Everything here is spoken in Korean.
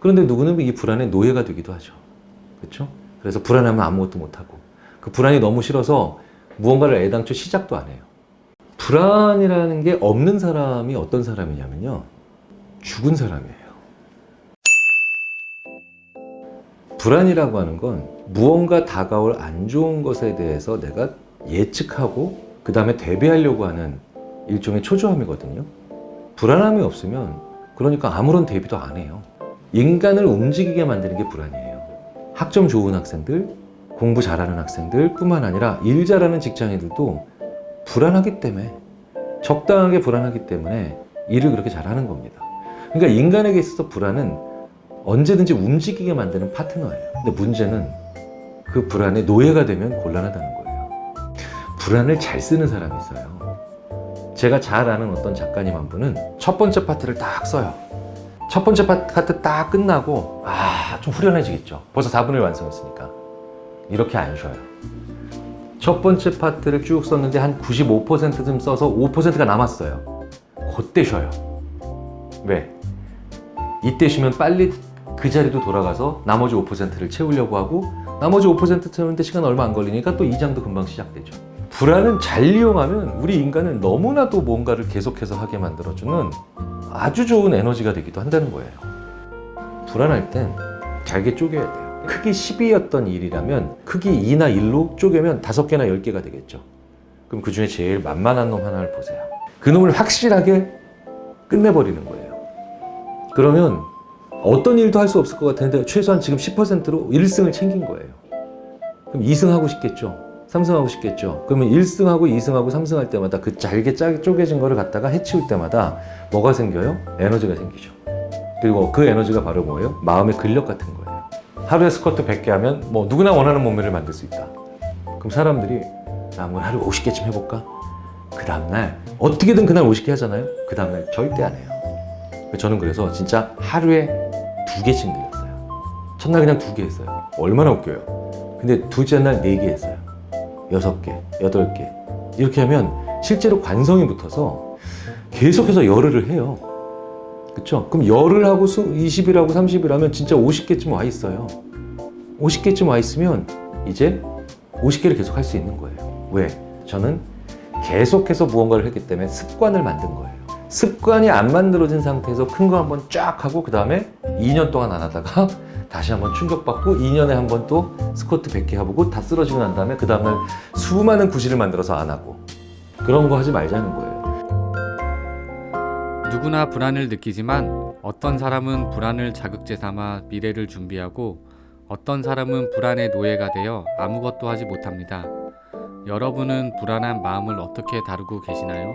그런데 누구는 이 불안의 노예가 되기도 하죠. 그렇죠? 그래서 불안하면 아무것도 못하고 그 불안이 너무 싫어서 무언가를 애당초 시작도 안 해요. 불안이라는 게 없는 사람이 어떤 사람이냐면요. 죽은 사람이에요. 불안이라고 하는 건 무언가 다가올 안 좋은 것에 대해서 내가 예측하고 그 다음에 대비하려고 하는 일종의 초조함이거든요. 불안함이 없으면 그러니까 아무런 대비도 안 해요. 인간을 움직이게 만드는 게 불안이에요. 학점 좋은 학생들, 공부 잘하는 학생들 뿐만 아니라 일 잘하는 직장인들도 불안하기 때문에 적당하게 불안하기 때문에 일을 그렇게 잘하는 겁니다. 그러니까 인간에게 있어서 불안은 언제든지 움직이게 만드는 파트너예요. 근데 문제는 그 불안의 노예가 되면 곤란하다는 거예요. 불안을 잘 쓰는 사람이 있어요. 제가 잘 아는 어떤 작가님 한 분은 첫 번째 파트를 딱 써요. 첫 번째 파트 딱 끝나고 아 좀 후련해지겠죠. 벌써 4분을 완성했으니까. 이렇게 안 쉬어요. 첫 번째 파트를 쭉 썼는데 한 95%쯤 써서 5%가 남았어요. 그때 쉬어요. 왜? 이때 쉬면 빨리 그 자리도 돌아가서 나머지 5%를 채우려고 하고 나머지 5% 채우는데 시간 얼마 안 걸리니까 또 2장도 금방 시작되죠. 불안은 잘 이용하면 우리 인간은 너무나도 뭔가를 계속해서 하게 만들어주는 아주 좋은 에너지가 되기도 한다는 거예요. 불안할 땐 잘게 쪼개야 돼요. 크기 10이었던 일이라면 크기 2나 1로 쪼개면 5개나 10개가 되겠죠. 그럼 그 중에 제일 만만한 놈 하나를 보세요. 그 놈을 확실하게 끝내버리는 거예요. 그러면 어떤 일도 할 수 없을 것 같은데 최소한 지금 10%로 1승을 챙긴 거예요. 그럼 2승 하고 싶겠죠. 3승 하고 싶겠죠. 그러면 1승하고 2승하고 3승 할 때마다 그 잘게 짜 쪼개진 거를 갖다가 해치울 때마다 뭐가 생겨요? 에너지가 생기죠. 그리고 그 에너지가 바로 뭐예요? 마음의 근력 같은 거예요. 하루에 스쿼트 100개 하면 뭐 누구나 원하는 몸매를 만들 수 있다. 그럼 사람들이 나 한번 하루에 50개쯤 해볼까? 그 다음날 어떻게든 그날 50개 하잖아요. 그 다음날 절대 안 해요. 저는 그래서 진짜 하루에 두 개씩 늘렸어요. 첫날 그냥 두 개 했어요. 얼마나 웃겨요. 근데 둘째 날 네 개 했어요. 여섯 개, 여덟 개. 이렇게 하면 실제로 관성이 붙어서 계속해서 열흘을 해요. 그쵸? 그럼 열흘 하고 20일 하고 30일 하면 진짜 50개쯤 와 있어요. 50개쯤 와 있으면 이제 50개를 계속 할 수 있는 거예요. 왜? 저는 계속해서 무언가를 했기 때문에 습관을 만든 거예요. 습관이 안 만들어진 상태에서 큰 거 한번 쫙 하고 그 다음에 2년 동안 안 하다가 다시 한번 충격받고 2년에 한 번 또 스쿼트 100개 해보고 다 쓰러지고 난 다음에 그 다음날 수많은 구실을 만들어서 안 하고 그런 거 하지 말자는 거예요. 누구나 불안을 느끼지만 어떤 사람은 불안을 자극제 삼아 미래를 준비하고 어떤 사람은 불안의 노예가 되어 아무것도 하지 못합니다. 여러분은 불안한 마음을 어떻게 다루고 계시나요?